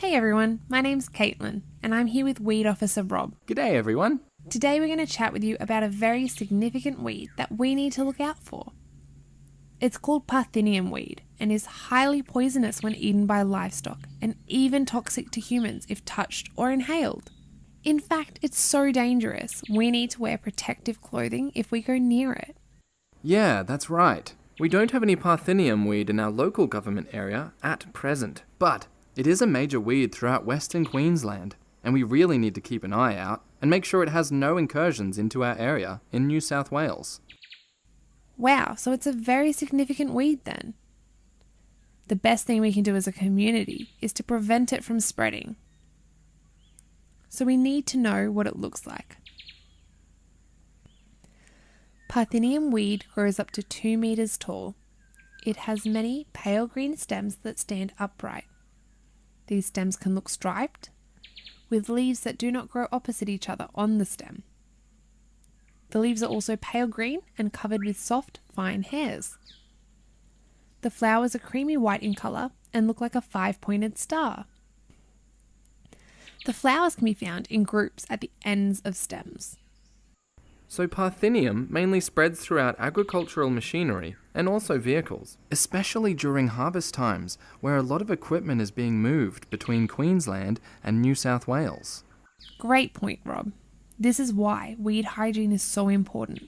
Hey everyone, my name's Caitlin, and I'm here with Weed Officer Rob. G'day everyone. Today we're going to chat with you about a very significant weed that we need to look out for. It's called Parthenium weed and is highly poisonous when eaten by livestock and even toxic to humans if touched or inhaled. In fact, it's so dangerous, we need to wear protective clothing if we go near it. Yeah, that's right. We don't have any Parthenium weed in our local government area at present, but it is a major weed throughout Western Queensland, and we really need to keep an eye out and make sure it has no incursions into our area in New South Wales. Wow, so it's a very significant weed then. The best thing we can do as a community is to prevent it from spreading. So we need to know what it looks like. Parthenium weed grows up to 2 metres tall. It has many pale green stems that stand upright. These stems can look striped, with leaves that do not grow opposite each other on the stem. The leaves are also pale green and covered with soft, fine hairs. The flowers are creamy white in colour and look like a five pointed star. The flowers can be found in groups at the ends of stems. So Parthenium mainly spreads throughout agricultural machinery and also vehicles, especially during harvest times where a lot of equipment is being moved between Queensland and New South Wales. Great point, Rob. This is why weed hygiene is so important.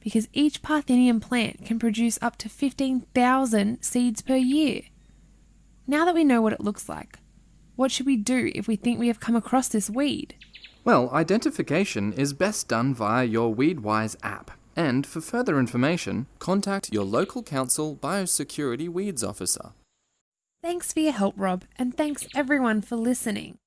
Because each Parthenium plant can produce up to 15,000 seeds per year. Now that we know what it looks like, what should we do if we think we have come across this weed? Well, identification is best done via your WeedWise app. And for further information, contact your local council biosecurity weeds officer. Thanks for your help, Rob, and thanks everyone for listening.